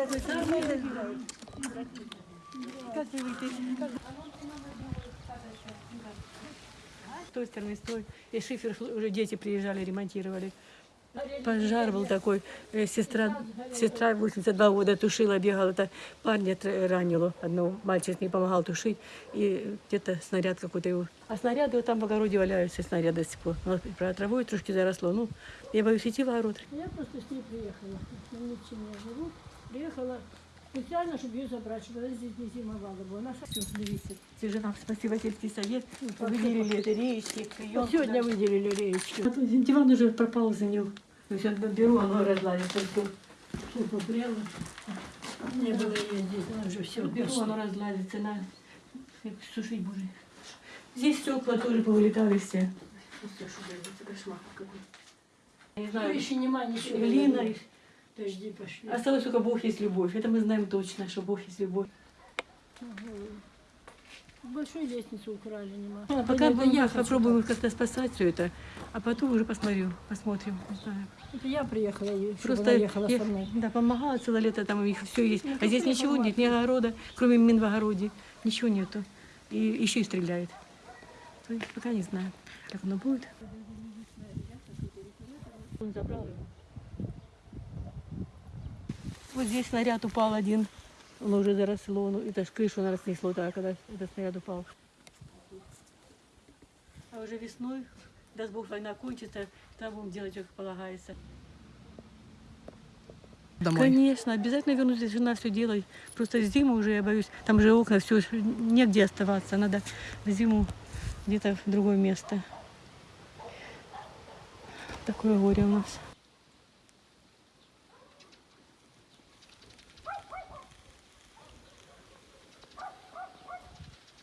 Как вы выйдете? С той стороны, с той. И шифер уже дети приезжали, ремонтировали. Пожар был такой. Э, Сестра, сестра 82 года тушила, бегала. Это парня ранило. Одного мальчик не помогал тушить. И где-то снаряд какой-то его. А снаряды вот там в огороде валяются, снаряды до сих пор. Вот Про травой трошки заросло. Ну, я боюсь идти в огород. Я просто с ней приехала. На Митчине я живу. Приехала специально, чтобы ее забрать, чтобы она здесь не зимовала. бы. Она Все, смотрите. Це же нам спасибо сельский совет. Выделили это речки, прием. Сегодня выделили реечки. Вот диван уже пропал за него. То есть он беру, оно разладится. Все. Фу, попрела. Не было ее здесь, она уже все. Беру, оно разладится. На... Сушить будет. Здесь стекла тоже повылетали все. Это кошмар какой. Я не знаю, Еще нема ничего. глина. Дожди пошли. Осталось только Бог есть любовь. Это мы знаем точно, что Бог есть любовь. Большой лестницу украли, нема. А пока мы я попробуем как-то спасать все это, а потом уже посмотрю, посмотрим. Не знаю. Это я приехала, и чтобы Просто ехала я, со мной. да, помогала целое лето, там у них все есть. Ну, а здесь ничего нет, ни огорода, кроме мин в огороде. Ничего нету. И еще и стреляет. То есть пока не знаю, как оно будет. Он забрал его. Вот здесь снаряд упал один. Он уже заросло, ну, это ж крышу наверное, снесло, да, когда этот снаряд упал. А уже весной, даст Бог, война кончится, там будем делать, как полагается. Домой. Конечно, обязательно вернусь, здесь жена все делает. Просто зиму уже я боюсь, там же окна, все, негде оставаться, надо в зиму где-то в другое место. Такое горе у нас.